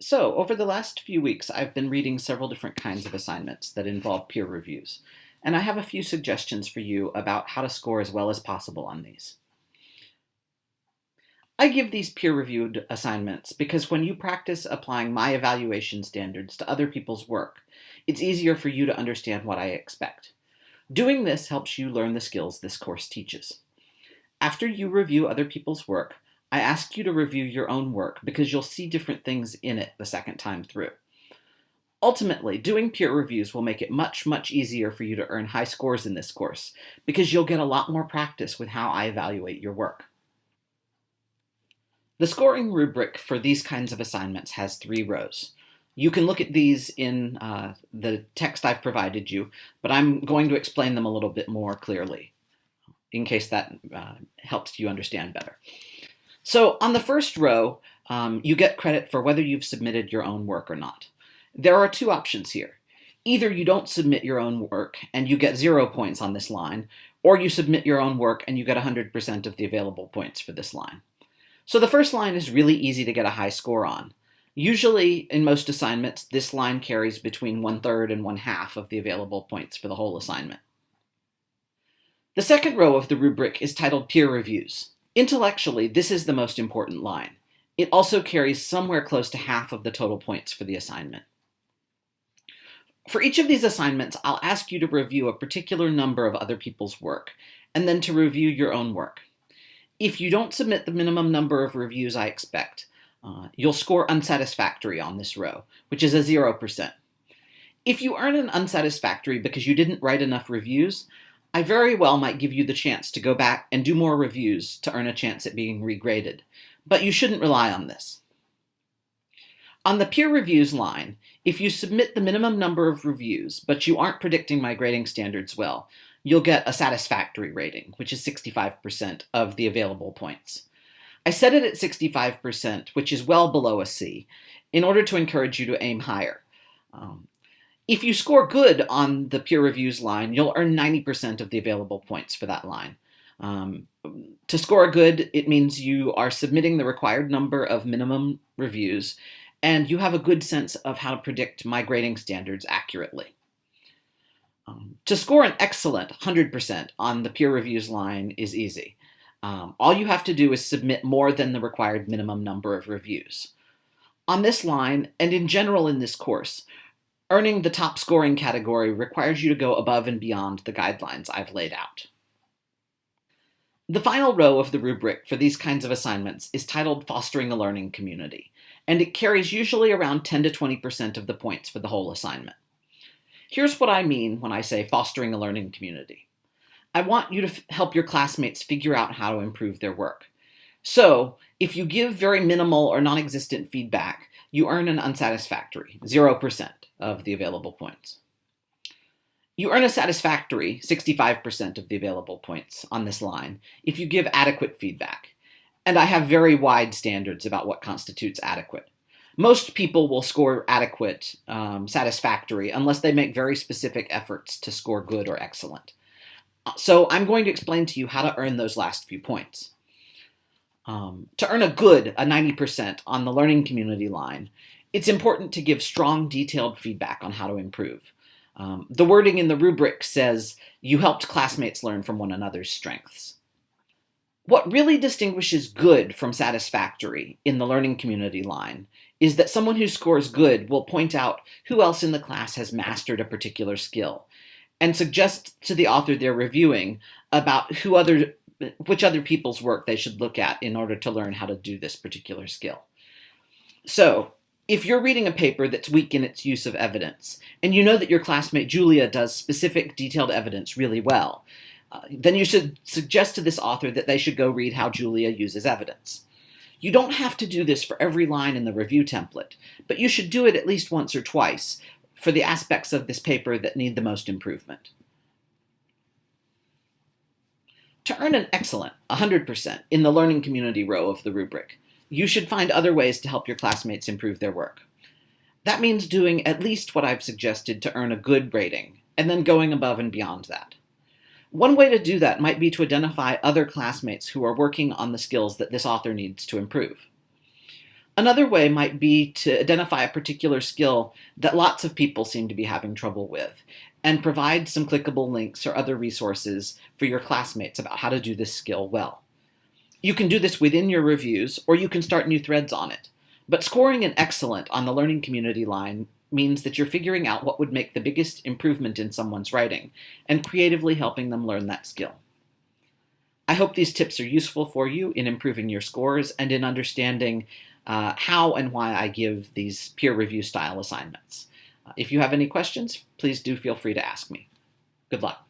So, over the last few weeks, I've been reading several different kinds of assignments that involve peer reviews, and I have a few suggestions for you about how to score as well as possible on these. I give these peer-reviewed assignments because when you practice applying my evaluation standards to other people's work, it's easier for you to understand what I expect. Doing this helps you learn the skills this course teaches. After you review other people's work, I ask you to review your own work because you'll see different things in it the second time through. Ultimately, doing peer reviews will make it much, much easier for you to earn high scores in this course because you'll get a lot more practice with how I evaluate your work. The scoring rubric for these kinds of assignments has three rows. You can look at these in uh, the text I've provided you, but I'm going to explain them a little bit more clearly in case that uh, helps you understand better. So on the first row, um, you get credit for whether you've submitted your own work or not. There are two options here. Either you don't submit your own work and you get zero points on this line, or you submit your own work and you get 100% of the available points for this line. So the first line is really easy to get a high score on. Usually, in most assignments, this line carries between one-third and one-half of the available points for the whole assignment. The second row of the rubric is titled Peer Reviews. Intellectually, this is the most important line. It also carries somewhere close to half of the total points for the assignment. For each of these assignments, I'll ask you to review a particular number of other people's work, and then to review your own work. If you don't submit the minimum number of reviews I expect, uh, you'll score unsatisfactory on this row, which is a 0%. If you earn an unsatisfactory because you didn't write enough reviews, I very well might give you the chance to go back and do more reviews to earn a chance at being regraded, but you shouldn't rely on this. On the peer reviews line, if you submit the minimum number of reviews, but you aren't predicting my grading standards well, you'll get a satisfactory rating, which is 65% of the available points. I set it at 65%, which is well below a C, in order to encourage you to aim higher. Um, if you score good on the peer reviews line, you'll earn 90% of the available points for that line. Um, to score good, it means you are submitting the required number of minimum reviews, and you have a good sense of how to predict my grading standards accurately. Um, to score an excellent 100% on the peer reviews line is easy. Um, all you have to do is submit more than the required minimum number of reviews. On this line, and in general in this course, Earning the top scoring category requires you to go above and beyond the guidelines I've laid out. The final row of the rubric for these kinds of assignments is titled Fostering a Learning Community, and it carries usually around 10 to 20% of the points for the whole assignment. Here's what I mean when I say fostering a learning community. I want you to help your classmates figure out how to improve their work. So, if you give very minimal or non-existent feedback, you earn an unsatisfactory, 0% of the available points. You earn a satisfactory 65% of the available points on this line if you give adequate feedback. And I have very wide standards about what constitutes adequate. Most people will score adequate, um, satisfactory, unless they make very specific efforts to score good or excellent. So I'm going to explain to you how to earn those last few points. Um, to earn a good, a 90% on the learning community line, it's important to give strong, detailed feedback on how to improve. Um, the wording in the rubric says, you helped classmates learn from one another's strengths. What really distinguishes good from satisfactory in the learning community line is that someone who scores good will point out who else in the class has mastered a particular skill and suggest to the author they're reviewing about who other, which other people's work they should look at in order to learn how to do this particular skill. So if you're reading a paper that's weak in its use of evidence, and you know that your classmate Julia does specific detailed evidence really well, uh, then you should suggest to this author that they should go read how Julia uses evidence. You don't have to do this for every line in the review template, but you should do it at least once or twice for the aspects of this paper that need the most improvement. To earn an excellent 100% in the learning community row of the rubric, you should find other ways to help your classmates improve their work. That means doing at least what I've suggested to earn a good rating, and then going above and beyond that. One way to do that might be to identify other classmates who are working on the skills that this author needs to improve. Another way might be to identify a particular skill that lots of people seem to be having trouble with and provide some clickable links or other resources for your classmates about how to do this skill well. You can do this within your reviews or you can start new threads on it. But scoring an excellent on the learning community line means that you're figuring out what would make the biggest improvement in someone's writing and creatively helping them learn that skill. I hope these tips are useful for you in improving your scores and in understanding uh, how and why I give these peer review style assignments. Uh, if you have any questions, please do feel free to ask me. Good luck.